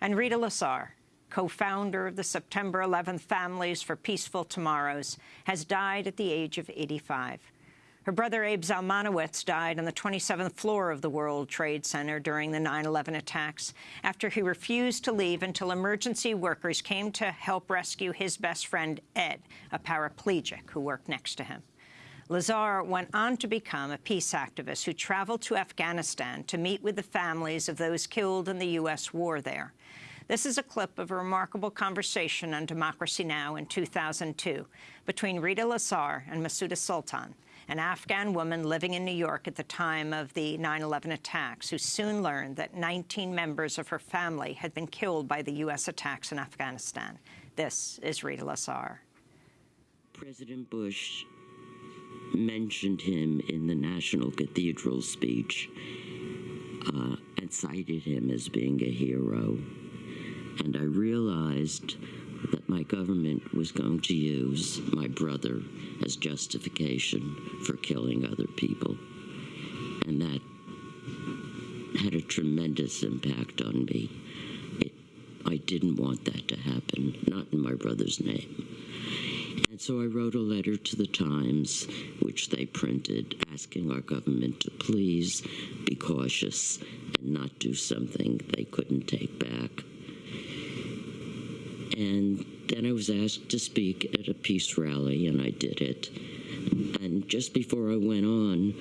And Rita Lasar, co-founder of the September 11th Families for Peaceful Tomorrows, has died at the age of 85. Her brother Abe Zalmanowitz died on the 27th floor of the World Trade Center during the 9-11 attacks after he refused to leave until emergency workers came to help rescue his best friend, Ed, a paraplegic who worked next to him. Lasar went on to become a peace activist who traveled to Afghanistan to meet with the families of those killed in the U.S. war there. This is a clip of a remarkable conversation on Democracy Now! in 2002 between Rita Lasar and Masuda Sultan, an Afghan woman living in New York at the time of the 9-11 attacks, who soon learned that 19 members of her family had been killed by the U.S. attacks in Afghanistan. This is Rita Lasar. President Bush mentioned him in the National Cathedral speech uh, and cited him as being a hero. And I realized that my government was going to use my brother as justification for killing other people. And that had a tremendous impact on me. It, I didn't want that to happen, not in my brother's name. And so I wrote a letter to the Times, which they printed, asking our government to please be cautious and not do something they couldn't take back. And then I was asked to speak at a peace rally, and I did it. And just before I went on,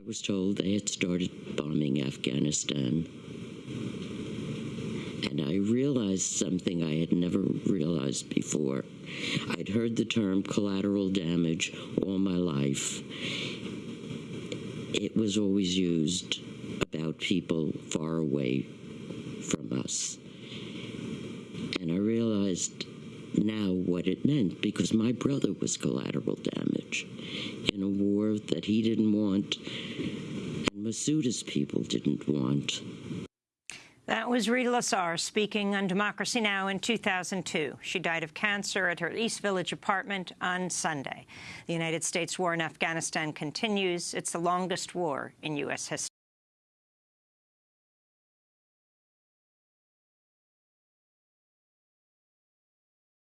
I was told they had started bombing Afghanistan. And I realized something I had never realized before. I'd heard the term collateral damage all my life. It was always used about people far away from us. And I realized now what it meant because my brother was collateral damage in a war that he didn't want and Masuda's people didn't want. That was Rita Lasar speaking on Democracy Now! in 2002. She died of cancer at her East Village apartment on Sunday. The United States war in Afghanistan continues. It's the longest war in U.S. history.